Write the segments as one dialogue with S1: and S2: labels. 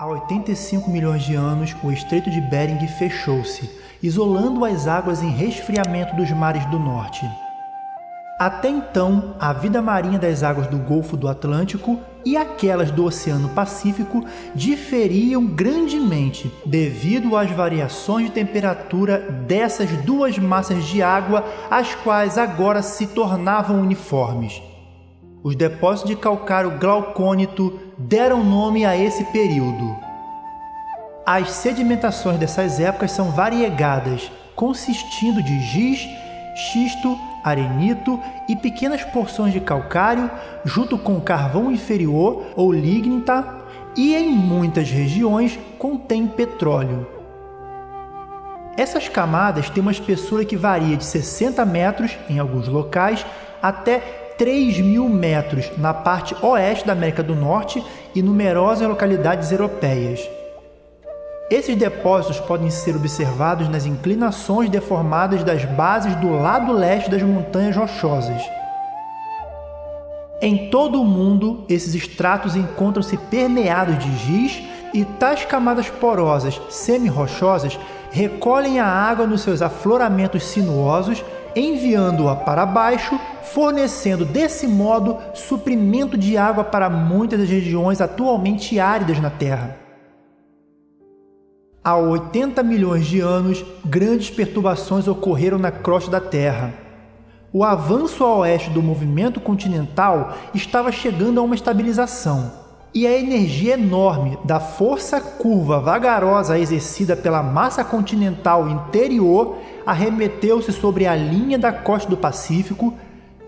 S1: Há 85 milhões de anos, o Estreito de Bering fechou-se, isolando as águas em resfriamento dos mares do norte. Até então, a vida marinha das águas do Golfo do Atlântico e aquelas do Oceano Pacífico diferiam grandemente devido às variações de temperatura dessas duas massas de água, as quais agora se tornavam uniformes. Os depósitos de calcário glaucônito deram nome a esse período. As sedimentações dessas épocas são variegadas, consistindo de giz, xisto, arenito e pequenas porções de calcário, junto com carvão inferior ou lignita, e em muitas regiões contém petróleo. Essas camadas têm uma espessura que varia de 60 metros em alguns locais até 3 mil metros na parte oeste da América do Norte e numerosas localidades europeias. Esses depósitos podem ser observados nas inclinações deformadas das bases do lado leste das montanhas rochosas. Em todo o mundo, esses estratos encontram-se permeados de giz e tais camadas porosas semi-rochosas recolhem a água nos seus afloramentos sinuosos, enviando-a para baixo, fornecendo desse modo suprimento de água para muitas das regiões atualmente áridas na Terra. Há 80 milhões de anos, grandes perturbações ocorreram na crosta da Terra. O avanço a oeste do movimento continental estava chegando a uma estabilização, e a energia enorme da força curva vagarosa exercida pela massa continental interior arremeteu-se sobre a linha da costa do Pacífico,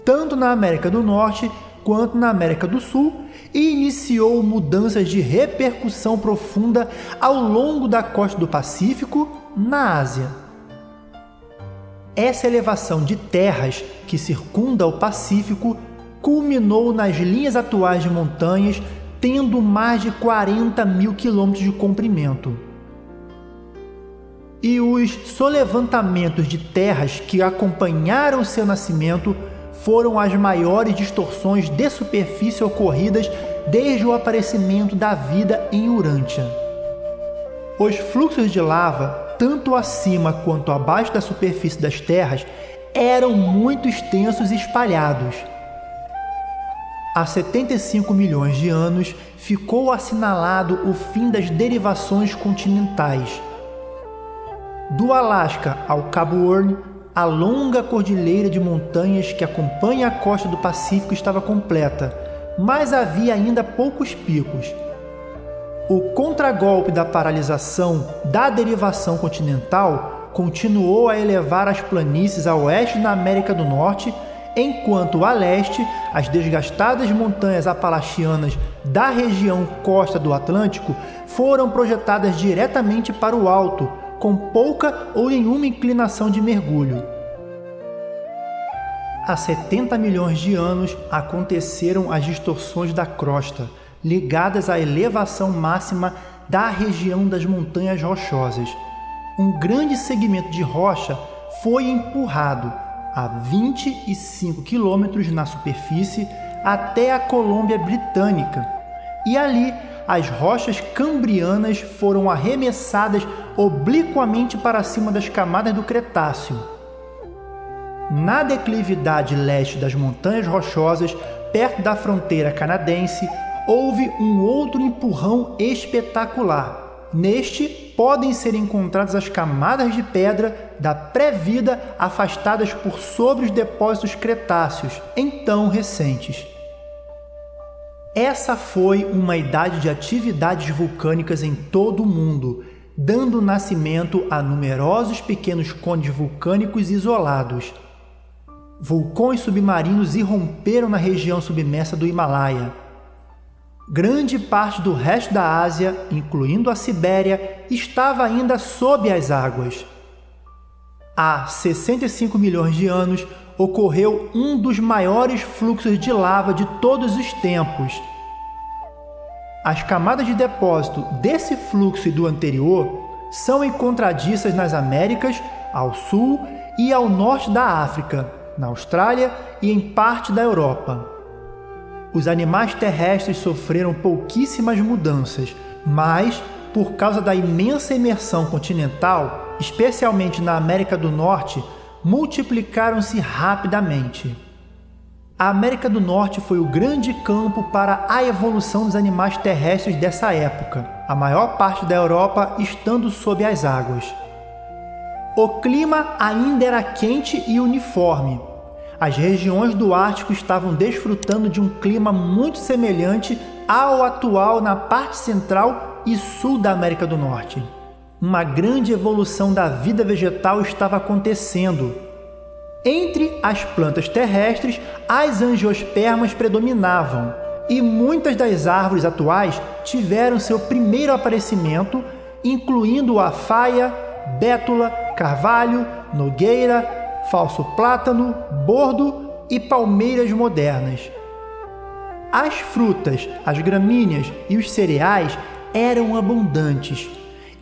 S1: tanto na América do Norte quanto na América do Sul e iniciou mudanças de repercussão profunda ao longo da costa do Pacífico, na Ásia. Essa elevação de terras que circunda o Pacífico culminou nas linhas atuais de montanhas, tendo mais de 40 mil quilômetros de comprimento. E os solevantamentos de terras que acompanharam seu nascimento foram as maiores distorções de superfície ocorridas desde o aparecimento da vida em Urântia. Os fluxos de lava, tanto acima quanto abaixo da superfície das terras, eram muito extensos e espalhados. Há 75 milhões de anos ficou assinalado o fim das derivações continentais. Do Alasca ao Cabo Horn, a longa cordilheira de montanhas que acompanha a costa do Pacífico estava completa, mas havia ainda poucos picos. O contragolpe da paralisação da derivação continental continuou a elevar as planícies a oeste da América do Norte, enquanto a leste as desgastadas montanhas apalachianas da região costa do Atlântico foram projetadas diretamente para o alto, com pouca ou nenhuma inclinação de mergulho. Há 70 milhões de anos aconteceram as distorções da crosta, ligadas à elevação máxima da região das montanhas rochosas. Um grande segmento de rocha foi empurrado a 25 quilômetros na superfície até a Colômbia Britânica, e ali as rochas cambrianas foram arremessadas obliquamente para cima das camadas do Cretáceo. Na declividade leste das Montanhas Rochosas, perto da fronteira canadense, houve um outro empurrão espetacular. Neste, podem ser encontradas as camadas de pedra da pré-vida afastadas por sobre os depósitos cretáceos, então recentes. Essa foi uma idade de atividades vulcânicas em todo o mundo, dando nascimento a numerosos pequenos cones vulcânicos isolados. Vulcões submarinos irromperam na região submersa do Himalaia. Grande parte do resto da Ásia, incluindo a Sibéria, estava ainda sob as águas. Há 65 milhões de anos, ocorreu um dos maiores fluxos de lava de todos os tempos. As camadas de depósito desse fluxo e do anterior são encontradiças nas Américas, ao sul e ao norte da África, na Austrália e em parte da Europa. Os animais terrestres sofreram pouquíssimas mudanças, mas, por causa da imensa imersão continental, especialmente na América do Norte, multiplicaram-se rapidamente. A América do Norte foi o grande campo para a evolução dos animais terrestres dessa época, a maior parte da Europa estando sob as águas. O clima ainda era quente e uniforme. As regiões do Ártico estavam desfrutando de um clima muito semelhante ao atual na parte central e sul da América do Norte. Uma grande evolução da vida vegetal estava acontecendo, entre as plantas terrestres, as angiospermas predominavam, e muitas das árvores atuais tiveram seu primeiro aparecimento, incluindo a faia, bétula, carvalho, nogueira, falso plátano, bordo e palmeiras modernas. As frutas, as gramíneas e os cereais eram abundantes,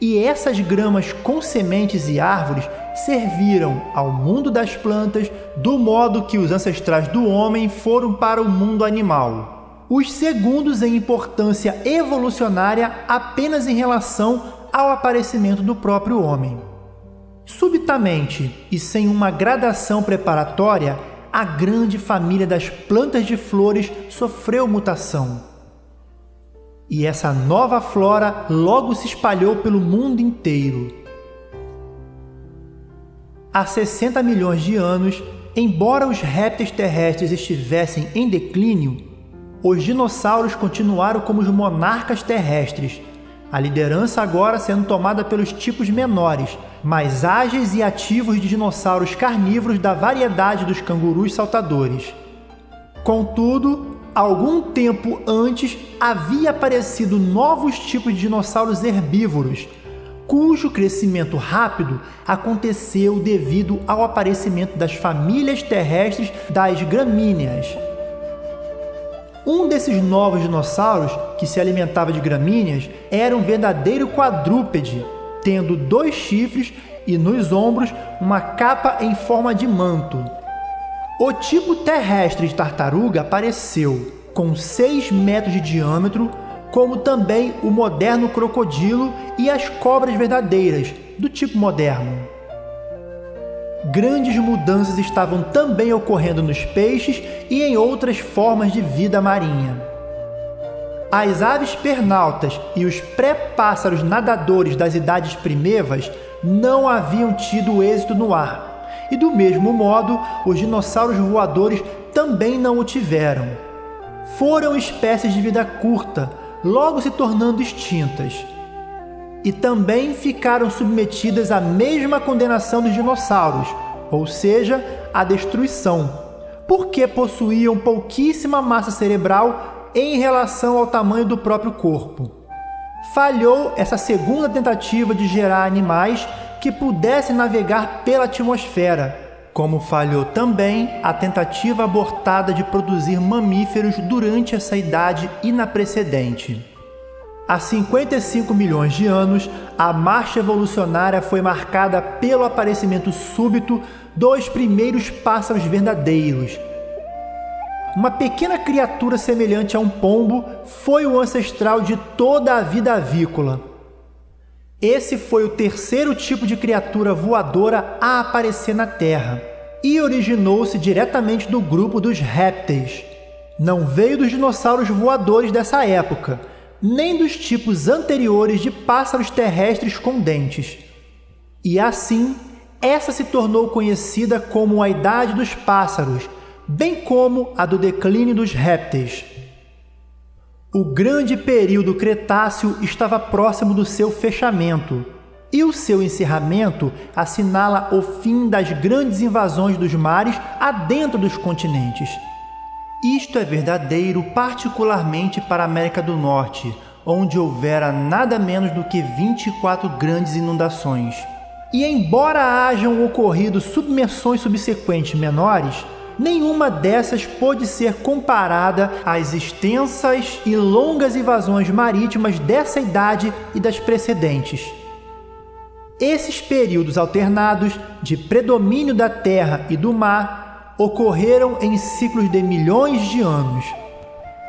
S1: e essas gramas com sementes e árvores serviram ao mundo das plantas do modo que os ancestrais do homem foram para o mundo animal. Os segundos em importância evolucionária apenas em relação ao aparecimento do próprio homem. Subitamente e sem uma gradação preparatória, a grande família das plantas de flores sofreu mutação. E essa nova flora logo se espalhou pelo mundo inteiro Há 60 milhões de anos, embora os répteis terrestres estivessem em declínio, os dinossauros continuaram como os monarcas terrestres, a liderança agora sendo tomada pelos tipos menores, mais ágeis e ativos de dinossauros carnívoros da variedade dos cangurus saltadores. Contudo, algum tempo antes havia aparecido novos tipos de dinossauros herbívoros, cujo crescimento rápido aconteceu devido ao aparecimento das famílias terrestres das gramíneas. Um desses novos dinossauros, que se alimentava de gramíneas, era um verdadeiro quadrúpede, tendo dois chifres e nos ombros uma capa em forma de manto. O tipo terrestre de tartaruga apareceu com 6 metros de diâmetro, como também o moderno crocodilo e as cobras verdadeiras, do tipo moderno. Grandes mudanças estavam também ocorrendo nos peixes e em outras formas de vida marinha. As aves pernaltas e os pré-pássaros nadadores das idades primevas não haviam tido êxito no ar, e do mesmo modo, os dinossauros voadores também não o tiveram. Foram espécies de vida curta, logo se tornando extintas. E também ficaram submetidas à mesma condenação dos dinossauros, ou seja, à destruição, porque possuíam pouquíssima massa cerebral em relação ao tamanho do próprio corpo. Falhou essa segunda tentativa de gerar animais que pudessem navegar pela atmosfera, como falhou também a tentativa abortada de produzir mamíferos durante essa idade e na precedente. Há 55 milhões de anos, a marcha evolucionária foi marcada pelo aparecimento súbito dos primeiros pássaros verdadeiros. Uma pequena criatura semelhante a um pombo foi o ancestral de toda a vida avícola. Esse foi o terceiro tipo de criatura voadora a aparecer na Terra e originou-se diretamente do grupo dos répteis. Não veio dos dinossauros voadores dessa época, nem dos tipos anteriores de pássaros terrestres com dentes. E assim, essa se tornou conhecida como a Idade dos Pássaros, bem como a do declínio dos répteis. O grande período Cretáceo estava próximo do seu fechamento, e o seu encerramento assinala o fim das grandes invasões dos mares adentro dos continentes. Isto é verdadeiro particularmente para a América do Norte, onde houvera nada menos do que 24 grandes inundações. E embora hajam ocorrido submersões subsequentes menores, nenhuma dessas pôde ser comparada às extensas e longas invasões marítimas dessa idade e das precedentes. Esses períodos alternados de predomínio da terra e do mar ocorreram em ciclos de milhões de anos.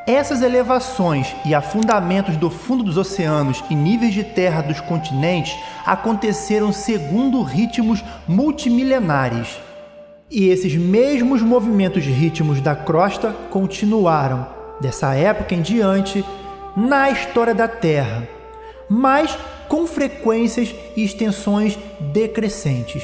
S1: Essas elevações e afundamentos do fundo dos oceanos e níveis de terra dos continentes aconteceram segundo ritmos multimilenares. E esses mesmos movimentos ritmos da crosta continuaram, dessa época em diante, na história da Terra, mas com frequências e extensões decrescentes.